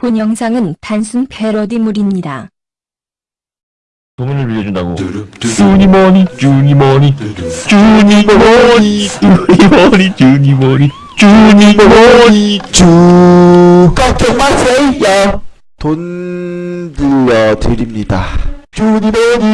본 영상은 단순 패러디물입니다. 돈을 빌려준다고. 주니머니 주니머니 주니머니 주니머니 주니머니 주니머니. 주. 걱정 마세요. 돈 빌려드립니다. 주니머니.